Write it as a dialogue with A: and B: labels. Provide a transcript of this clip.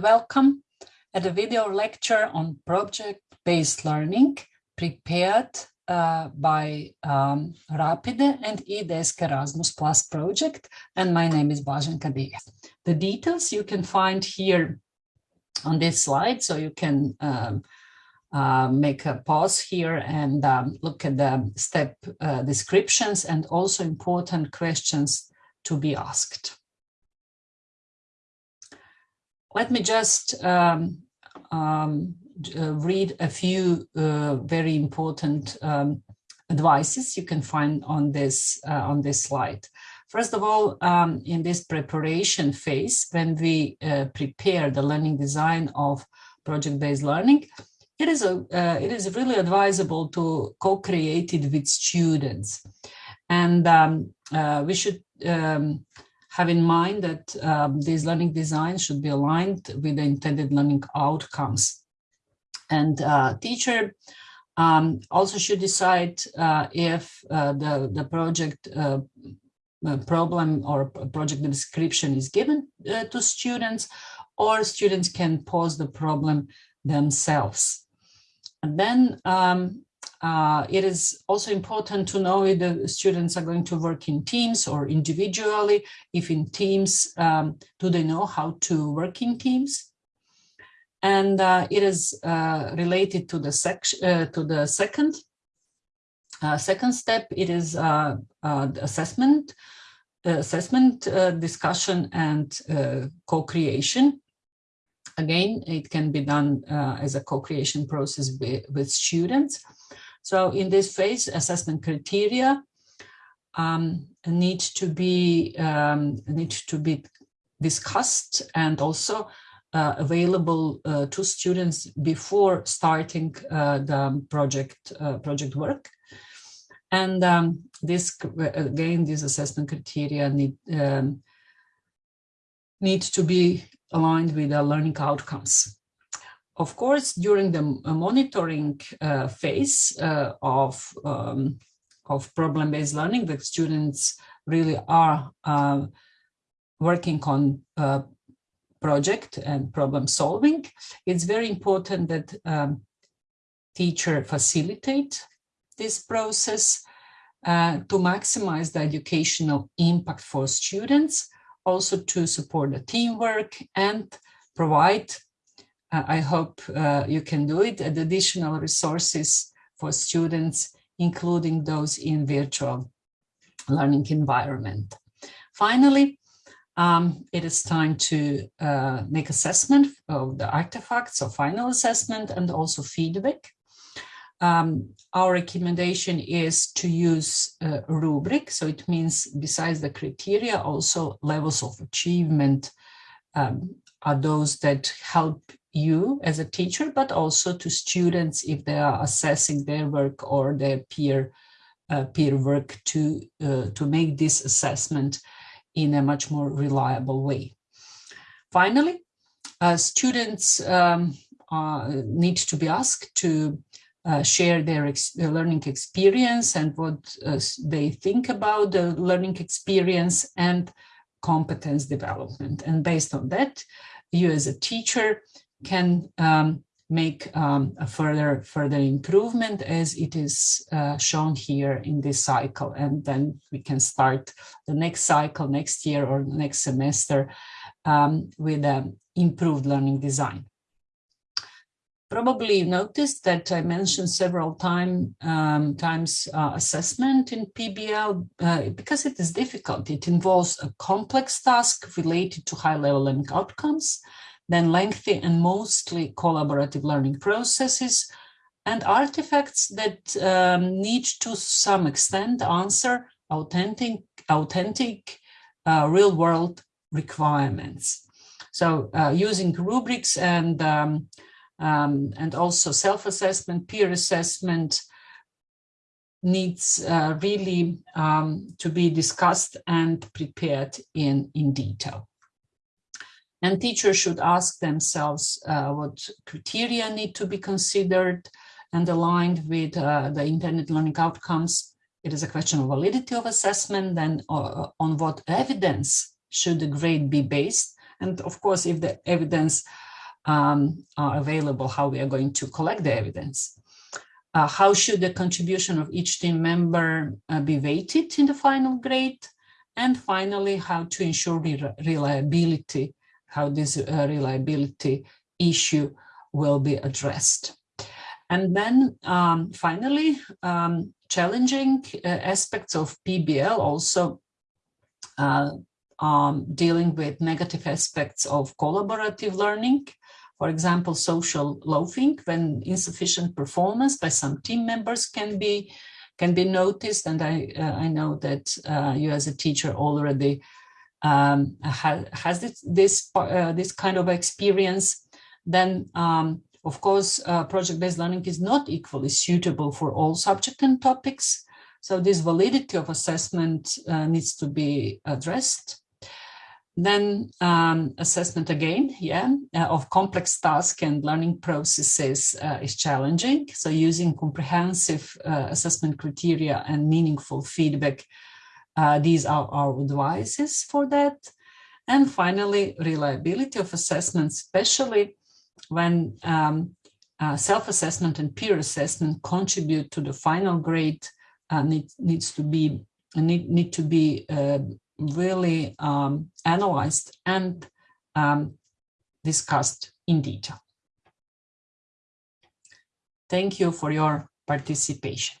A: welcome at a video lecture on project-based learning prepared uh, by um, Rapide and eDesk Erasmus Plus project. And my name is Blaženka Divjak. The details you can find here on this slide, so you can um, uh, make a pause here and um, look at the step uh, descriptions and also important questions to be asked. Let me just um, um, uh, read a few uh, very important um, advices you can find on this uh, on this slide. First of all, um, in this preparation phase, when we uh, prepare the learning design of project-based learning, it is a uh, it is really advisable to co-create it with students, and um, uh, we should um, have in mind that um, these learning designs should be aligned with the intended learning outcomes. And uh, teacher um, also should decide uh, if uh, the, the project uh, uh, problem or project description is given uh, to students or students can pose the problem themselves. And then um, uh, it is also important to know if the students are going to work in teams or individually. If in teams, um, do they know how to work in teams? And uh, it is uh, related to the section uh, to the second uh, second step. It is uh, assessment, assessment discussion and co-creation. Again, it can be done as a co-creation process with, with students. So in this phase, assessment criteria um, need to be um, need to be discussed and also uh, available uh, to students before starting uh, the project uh, project work. And um, this again, these assessment criteria need um, need to be aligned with the learning outcomes. Of course, during the uh, monitoring uh, phase uh, of, um, of problem-based learning, the students really are uh, working on uh, project and problem solving. It's very important that um, teacher facilitate this process uh, to maximize the educational impact for students, also to support the teamwork and provide I hope uh, you can do it, and additional resources for students, including those in virtual learning environment. Finally, um, it is time to uh, make assessment of the artifacts, so final assessment and also feedback. Um, our recommendation is to use a rubric, so it means besides the criteria, also levels of achievement um, are those that help you as a teacher, but also to students if they are assessing their work or their peer uh, peer work to uh, to make this assessment in a much more reliable way. Finally, uh, students um, need to be asked to uh, share their, ex their, learning experience and what uh, they think about the learning experience and competence development. And based on that, you as a teacher can um, make um, a further further improvement as it is uh, shown here in this cycle and then we can start the next cycle next year or next semester um, with an improved learning design. Probably you noticed that I mentioned several time, um, times uh, assessment in PBL uh, because it is difficult. It involves a complex task related to high-level learning outcomes then lengthy and mostly collaborative learning processes, and artifacts that um, need to some extent answer authentic, authentic uh, real-world requirements. So uh, using rubrics and, um, um, and also self-assessment, peer assessment needs uh, really um, to be discussed and prepared in, in detail. And teachers should ask themselves uh, what criteria need to be considered and aligned with uh, the intended learning outcomes. It is a question of validity of assessment, then uh, on what evidence should the grade be based, And of course, if the evidence um, are available, how we are going to collect the evidence. Uh, how should the contribution of each team member uh, be weighted in the final grade? And finally, how to ensure re reliability, how this uh, reliability issue will be addressed. And then um, finally, um, challenging uh, aspects of PBL also uh, um, dealing with negative aspects of collaborative learning. For example, social loafing, when insufficient performance by some team members can be can be noticed. And I uh, I know that uh, you as a teacher already um, ha has this this uh, this kind of experience. Then um, of course, uh, project-based learning is not equally suitable for all subject and topics. So this validity of assessment uh, needs to be addressed. Then um, assessment again, yeah, uh, of complex tasks and learning processes uh, is challenging. So using comprehensive uh, assessment criteria and meaningful feedback, uh, these are our advices for that. And finally, reliability of assessment, especially when um, uh, self-assessment and peer assessment contribute to the final grade uh, need, needs to be need, need to be uh, really um, analyzed and um, discussed in detail. Thank you for your participation.